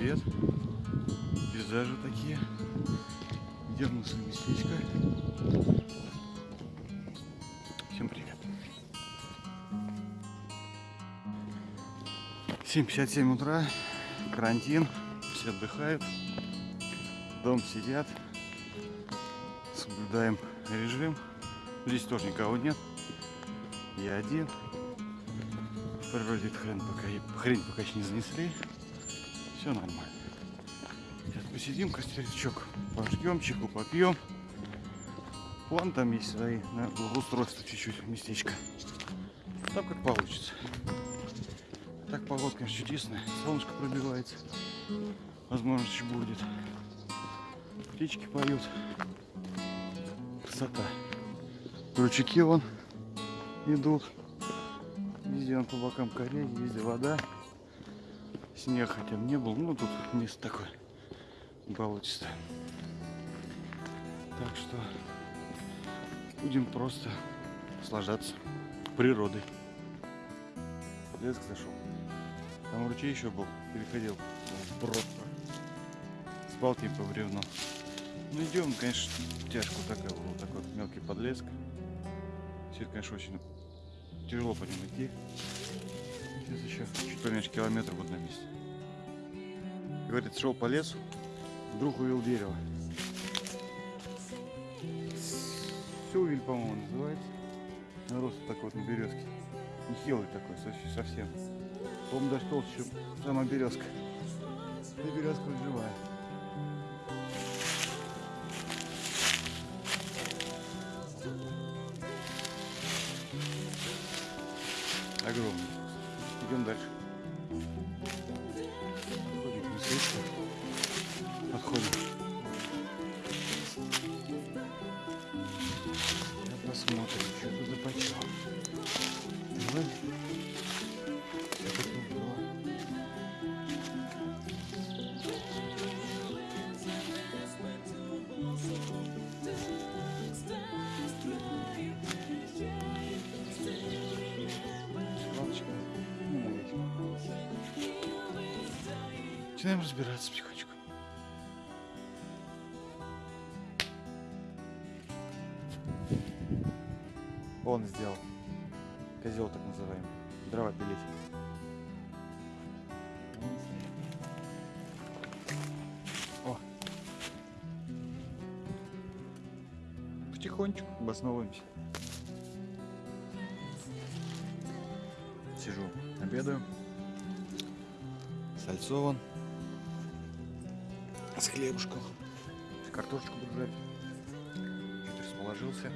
привет. Пейзажи такие. Свое местечко. Всем привет. 7.57 утра. Карантин. Все отдыхают. Дом сидят. Соблюдаем режим. Здесь тоже никого нет. Я один. В природе хрен пока, хрень пока еще не занесли. Все нормально. Сейчас посидим, костерчок пожгем, чайку попьем. Вон там есть свои на благоустройство чуть-чуть местечко. Там как получится. Так погода, конечно, чудесная. Солнышко пробивается. Возможно, еще будет. Птички поют. Красота. Ручейки вон идут. Везде он по бокам корей, везде вода. Снег хотя бы не был. Ну, тут место такое болотистое. Так что будем просто наслаждаться природой. Леск зашел. Там ручей еще был. Переходил в брод. С балки по бревну. Ну идем, конечно, тяжко такая, вот такой мелкий подлеск. Все конечно, очень тяжело по нему идти. Сейчас еще чуть поменьше километра вот на месте. Говорит, шел по лесу, вдруг увидел дерево. Сювель, по-моему, называется. Рост такой вот на березке. Нехилый такой, совсем. По-моему, даже толще, чем сама березка. И березка вот живая. Огромный. Идем дальше. Подходим Начинаем разбираться потихонечку. Он сделал. Козел так называемый. Дрова пилить. О. Потихонечку обосновываемся. Сижу, обедаю. Сальцо вон. С хлебушком. Картошечку буду жарить. Чуть расположился.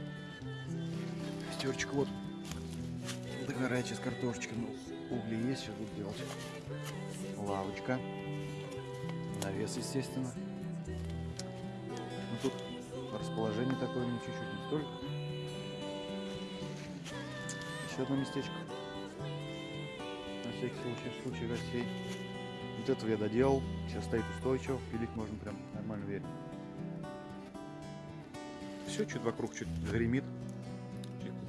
Костерчик вот. Догорает сейчас картошечка. Ну, угли есть, сейчас буду делать. Лавочка. Навес, естественно. Ну, тут расположение такое мне чуть-чуть не столько. Еще одно местечко. На всякий случай, в случае гостей. Вот этого я доделал. Сейчас стоит устойчиво. Пилить можно прям нормально верить. Все, чуть вокруг чуть гремит.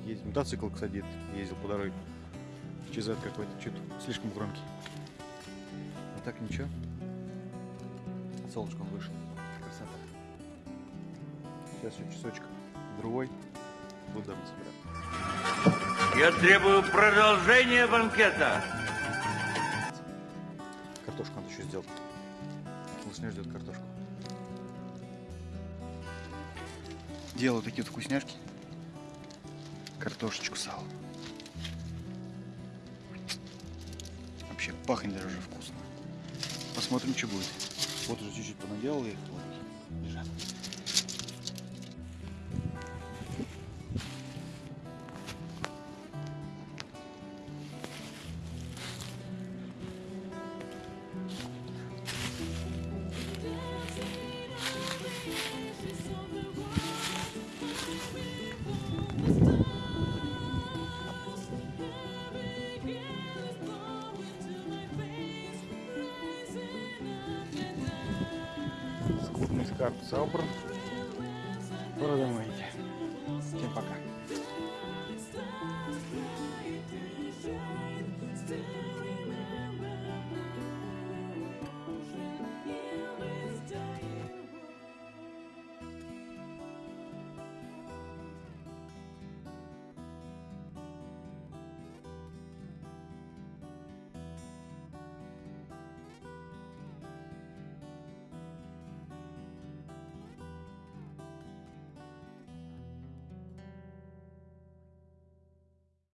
Ездит. Мотоцикл, кстати, ездил по дороге. Чизет какой-то, чуть слишком громкий. А так ничего. Солнышком вышел. Красота. Сейчас еще часочек другой. Буду собирать. Я требую продолжения банкета. Картошку надо еще сделать. Малышня ждет картошку. Делаю такие вот вкусняшки. Картошечку сало. Вообще пахнет даже вкусно. Посмотрим, что будет. Вот уже чуть-чуть понаделал их. Вот, лежат. карп Сабр. Продумайте. Всем пока.